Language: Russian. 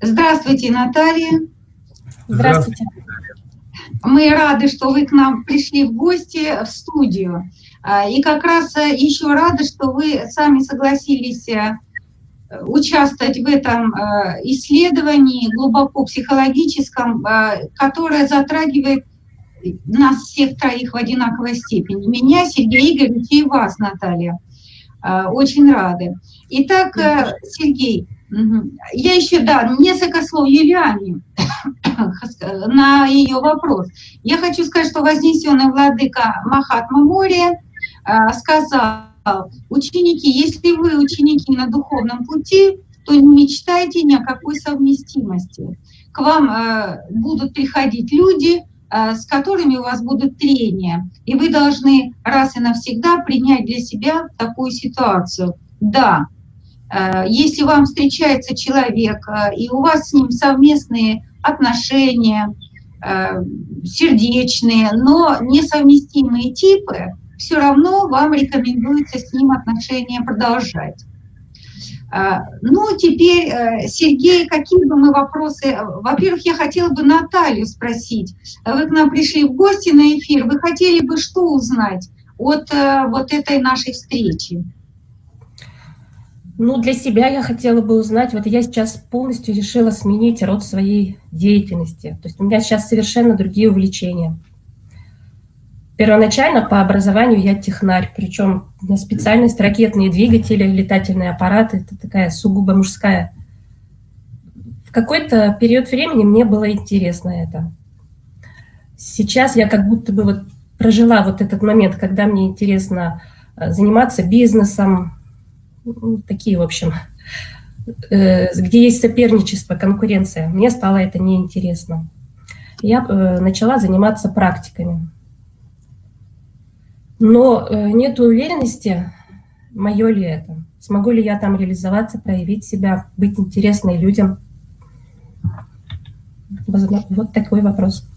Здравствуйте, Наталья. Здравствуйте. Мы рады, что вы к нам пришли в гости в студию. А, и как раз э, еще рады, что вы сами согласились э, участвовать в этом э, исследовании глубоко психологическом, которое затрагивает нас всех троих в одинаковой степени. Меня, Сергея Игоревича и вас, Наталья. Очень рады. Итак, Сергей, я еще, да, несколько слов Юлиане на ее вопрос. Я хочу сказать, что вознесенный владыка Махатма Мори э, сказал, ученики, если вы ученики на духовном пути, то не мечтайте ни о какой совместимости. К вам э, будут приходить люди, э, с которыми у вас будут трения, и вы должны раз и навсегда принять для себя такую ситуацию. Да, Э, если вам встречается человек, э, и у вас с ним совместные отношения, э, сердечные, но несовместимые типы, все равно вам рекомендуется с ним отношения продолжать. Ну, теперь, Сергей, какие бы мы вопросы... Во-первых, я хотела бы Наталью спросить. Вы к нам пришли в гости на эфир. Вы хотели бы что узнать от вот этой нашей встречи? Ну, для себя я хотела бы узнать, вот я сейчас полностью решила сменить род своей деятельности. То есть у меня сейчас совершенно другие увлечения. Первоначально по образованию я технарь, причем меня специальность ракетные двигатели, летательные аппараты, это такая сугубо мужская. В какой-то период времени мне было интересно это. Сейчас я как будто бы вот прожила вот этот момент, когда мне интересно э, заниматься бизнесом, ну, такие, в общем, э, где есть соперничество, конкуренция. Мне стало это неинтересно. Я э, начала заниматься практиками. Но э, нет уверенности, мое ли это. Смогу ли я там реализоваться, проявить себя, быть интересной людям. Вот такой вопрос.